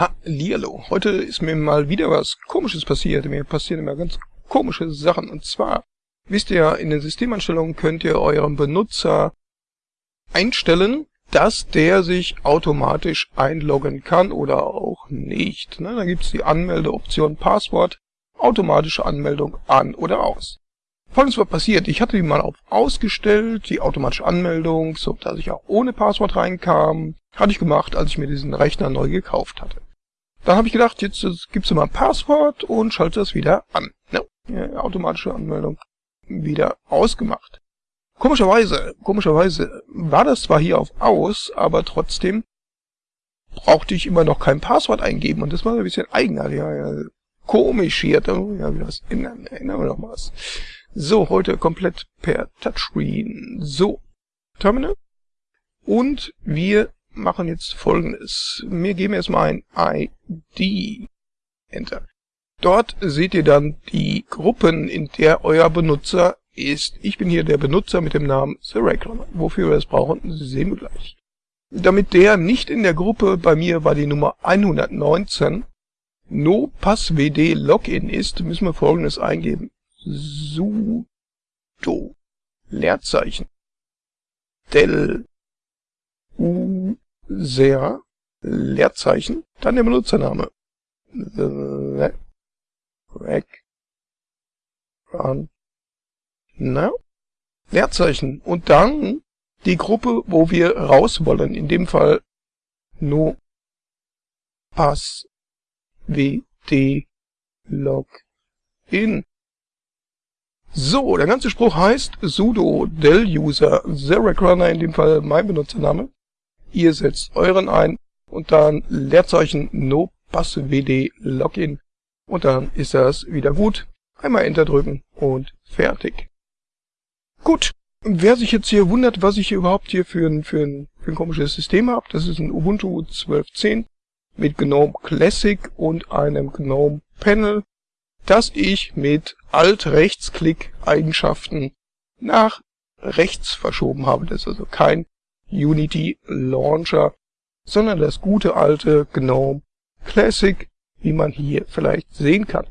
Hallihallo. Heute ist mir mal wieder was Komisches passiert. Mir passieren immer ganz komische Sachen. Und zwar, wisst ihr, in den Systemanstellungen könnt ihr eurem Benutzer einstellen, dass der sich automatisch einloggen kann oder auch nicht. Ne, da gibt's die Anmeldeoption Passwort, automatische Anmeldung an oder aus. Folgendes war passiert. Ich hatte die mal auf ausgestellt, die automatische Anmeldung, so dass ich auch ohne Passwort reinkam. Hatte ich gemacht, als ich mir diesen Rechner neu gekauft hatte. Dann habe ich gedacht, jetzt gibst du mal ein Passwort und schalte das wieder an. No, ja, automatische Anmeldung wieder ausgemacht. Komischerweise, komischerweise war das zwar hier auf aus, aber trotzdem brauchte ich immer noch kein Passwort eingeben und das war ein bisschen eigenartig. Ja, ja, komisch hier. Ja, wie das ändern, ändern wir noch mal was. So, heute komplett per Touchscreen. So, Terminal. Und wir machen jetzt folgendes. Wir geben erstmal ein ID. Enter. Dort seht ihr dann die Gruppen, in der euer Benutzer ist. Ich bin hier der Benutzer mit dem Namen TheRaycon. Wofür wir das brauchen, sehen wir gleich. Damit der nicht in der Gruppe, bei mir war die Nummer 119, no passwd login ist, müssen wir folgendes eingeben sudo Leerzeichen del user Leerzeichen, dann der Benutzername. The rec run. Na? Leerzeichen. Und dann die Gruppe, wo wir raus wollen, in dem Fall no pass wd login so, der ganze Spruch heißt sudo del user. Xerac in dem Fall mein Benutzername. Ihr setzt euren ein und dann Leerzeichen no passwd login und dann ist das wieder gut. Einmal Enter drücken und fertig. Gut, wer sich jetzt hier wundert, was ich hier überhaupt hier für ein, für ein, für ein komisches System habe, das ist ein Ubuntu 12.10 mit GNOME Classic und einem GNOME Panel dass ich mit Alt-Rechtsklick-Eigenschaften nach rechts verschoben habe. Das ist also kein Unity Launcher, sondern das gute alte GNOME Classic, wie man hier vielleicht sehen kann.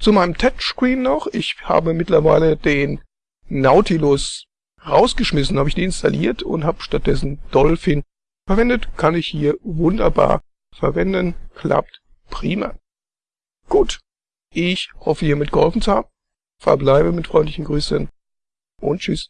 Zu meinem Touchscreen noch. Ich habe mittlerweile den Nautilus rausgeschmissen, habe ich deinstalliert und habe stattdessen Dolphin verwendet. Kann ich hier wunderbar verwenden. Klappt prima. Gut, ich hoffe hiermit geholfen zu haben. Verbleibe mit freundlichen Grüßen und tschüss.